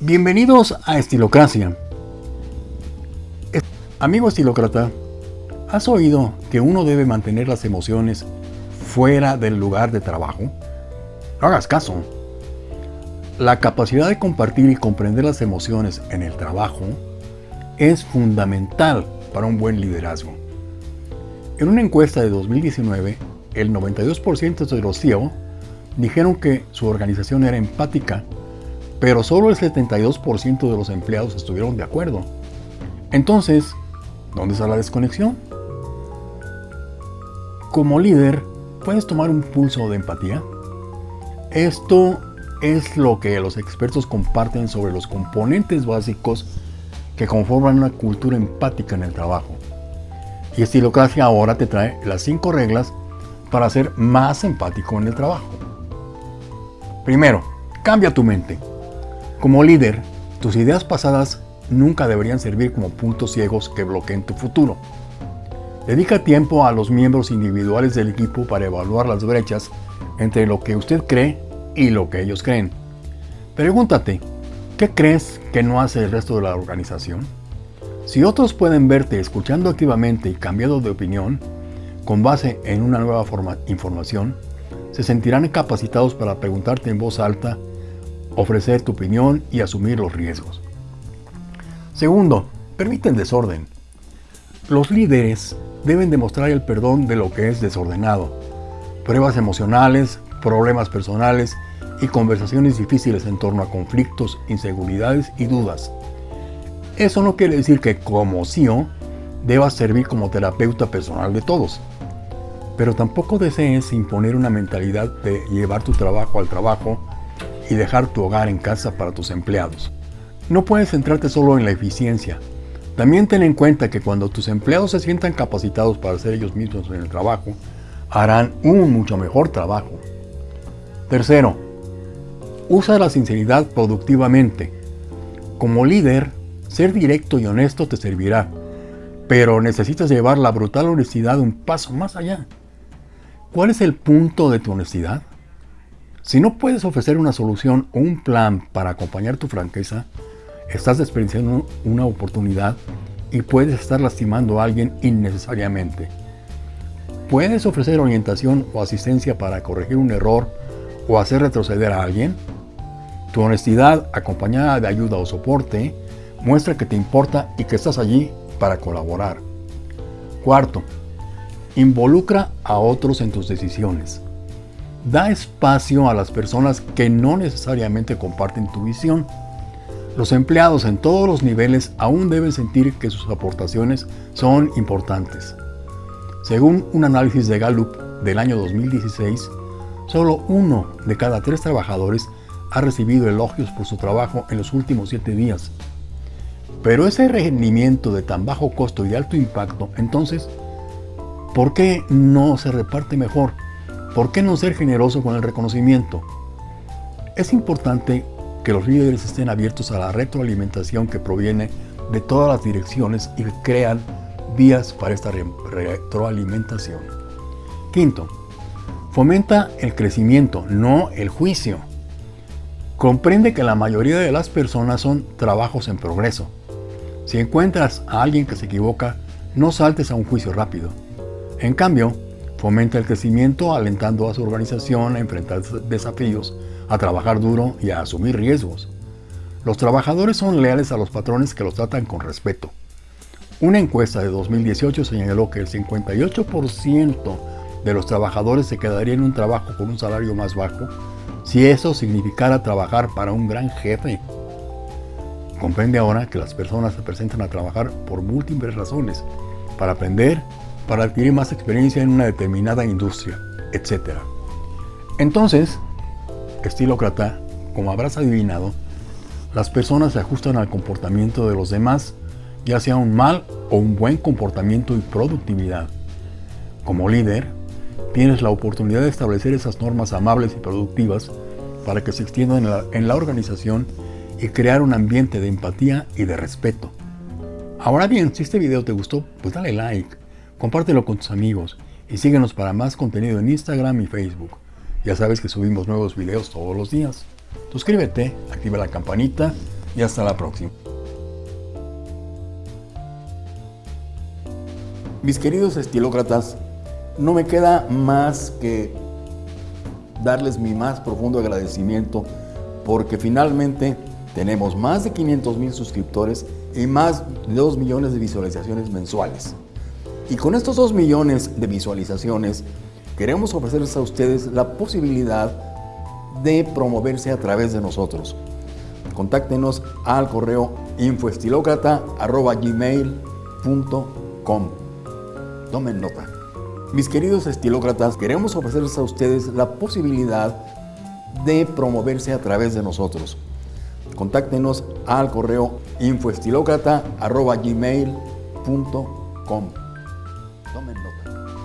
Bienvenidos a Estilocracia. Amigo estilócrata, ¿has oído que uno debe mantener las emociones fuera del lugar de trabajo? No hagas caso. La capacidad de compartir y comprender las emociones en el trabajo es fundamental para un buen liderazgo. En una encuesta de 2019, el 92% de los CEO dijeron que su organización era empática, pero solo el 72% de los empleados estuvieron de acuerdo. Entonces, ¿dónde está la desconexión? Como líder, ¿puedes tomar un pulso de empatía? Esto es lo que los expertos comparten sobre los componentes básicos que conforman una cultura empática en el trabajo. Y Estilocracia ahora te trae las 5 reglas para ser más empático en el trabajo. Primero, cambia tu mente. Como líder, tus ideas pasadas nunca deberían servir como puntos ciegos que bloqueen tu futuro. Dedica tiempo a los miembros individuales del equipo para evaluar las brechas entre lo que usted cree y lo que ellos creen. Pregúntate, ¿qué crees que no hace el resto de la organización? Si otros pueden verte escuchando activamente y cambiando de opinión, con base en una nueva forma, información, se sentirán capacitados para preguntarte en voz alta, ofrecer tu opinión y asumir los riesgos. Segundo, permiten desorden. Los líderes deben demostrar el perdón de lo que es desordenado. Pruebas emocionales, problemas personales y conversaciones difíciles en torno a conflictos, inseguridades y dudas. Eso no quiere decir que como CEO debas servir como terapeuta personal de todos. Pero tampoco desees imponer una mentalidad de llevar tu trabajo al trabajo y dejar tu hogar en casa para tus empleados. No puedes centrarte solo en la eficiencia. También ten en cuenta que cuando tus empleados se sientan capacitados para ser ellos mismos en el trabajo, harán un mucho mejor trabajo. Tercero, usa la sinceridad productivamente. Como líder, ser directo y honesto te servirá, pero necesitas llevar la brutal honestidad un paso más allá. ¿Cuál es el punto de tu honestidad? Si no puedes ofrecer una solución o un plan para acompañar tu franqueza, estás desperdiciando una oportunidad y puedes estar lastimando a alguien innecesariamente. ¿Puedes ofrecer orientación o asistencia para corregir un error o hacer retroceder a alguien? Tu honestidad, acompañada de ayuda o soporte, muestra que te importa y que estás allí para colaborar. Cuarto, Involucra a otros en tus decisiones. Da espacio a las personas que no necesariamente comparten tu visión. Los empleados en todos los niveles aún deben sentir que sus aportaciones son importantes. Según un análisis de Gallup del año 2016, solo uno de cada tres trabajadores ha recibido elogios por su trabajo en los últimos siete días. Pero ese rendimiento de tan bajo costo y alto impacto, entonces, ¿Por qué no se reparte mejor? ¿Por qué no ser generoso con el reconocimiento? Es importante que los líderes estén abiertos a la retroalimentación que proviene de todas las direcciones y crean vías para esta retroalimentación. Quinto, fomenta el crecimiento, no el juicio. Comprende que la mayoría de las personas son trabajos en progreso. Si encuentras a alguien que se equivoca, no saltes a un juicio rápido. En cambio, fomenta el crecimiento alentando a su organización a enfrentar desafíos, a trabajar duro y a asumir riesgos. Los trabajadores son leales a los patrones que los tratan con respeto. Una encuesta de 2018 señaló que el 58% de los trabajadores se quedaría en un trabajo con un salario más bajo si eso significara trabajar para un gran jefe. Comprende ahora que las personas se presentan a trabajar por múltiples razones, para aprender, para adquirir más experiencia en una determinada industria, etc. Entonces, estilócrata, como habrás adivinado, las personas se ajustan al comportamiento de los demás, ya sea un mal o un buen comportamiento y productividad. Como líder, tienes la oportunidad de establecer esas normas amables y productivas para que se extiendan en la, en la organización y crear un ambiente de empatía y de respeto. Ahora bien, si este video te gustó, pues dale like compártelo con tus amigos y síguenos para más contenido en Instagram y Facebook. Ya sabes que subimos nuevos videos todos los días. Suscríbete, activa la campanita y hasta la próxima. Mis queridos estilócratas, no me queda más que darles mi más profundo agradecimiento porque finalmente tenemos más de 500 mil suscriptores y más de 2 millones de visualizaciones mensuales. Y con estos 2 millones de visualizaciones queremos ofrecerles a ustedes la posibilidad de promoverse a través de nosotros. Contáctenos al correo infoestilocrata.gmail.com Tomen nota. Mis queridos estilócratas, queremos ofrecerles a ustedes la posibilidad de promoverse a través de nosotros. Contáctenos al correo infoestilocrata.gmail.com abdomen lo